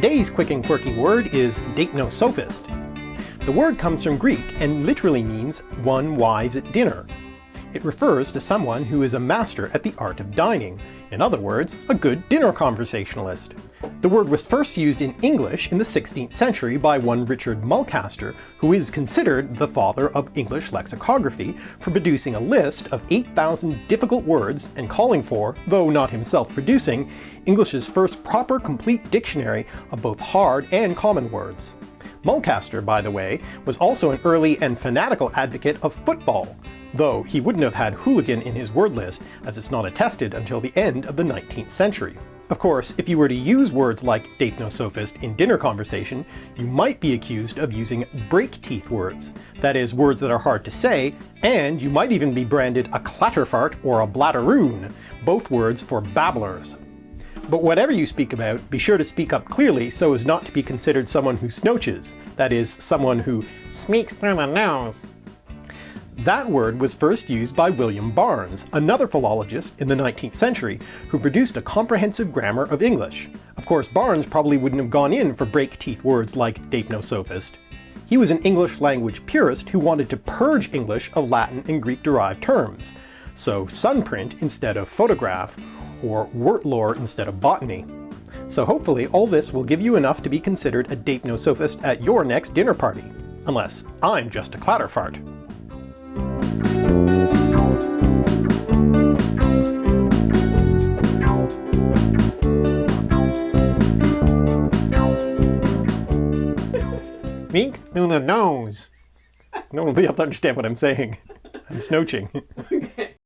Today's quick and quirky word is deipnosophist. The word comes from Greek and literally means one wise at dinner. It refers to someone who is a master at the art of dining, in other words, a good dinner conversationalist. The word was first used in English in the 16th century by one Richard Mulcaster, who is considered the father of English lexicography for producing a list of 8,000 difficult words and calling for, though not himself producing, English's first proper complete dictionary of both hard and common words. Mulcaster, by the way, was also an early and fanatical advocate of football, though he wouldn't have had hooligan in his word list as it's not attested until the end of the 19th century. Of course, if you were to use words like deipnosophist in dinner conversation, you might be accused of using break-teeth words, that is, words that are hard to say, and you might even be branded a clatterfart or a blatteroon, both words for babblers. But whatever you speak about, be sure to speak up clearly so as not to be considered someone who snooches, that is, someone who speaks through the nose. That word was first used by William Barnes, another philologist in the 19th century, who produced a comprehensive grammar of English. Of course, Barnes probably wouldn't have gone in for break-teeth words like deipnosophist. He was an English language purist who wanted to purge English of Latin and Greek-derived terms, so sunprint instead of photograph, or wort lore instead of botany. So hopefully all this will give you enough to be considered a deipnosophist at your next dinner party. Unless I'm just a clatterfart. Minks through the nose. No one will be able to understand what I'm saying. I'm snooching.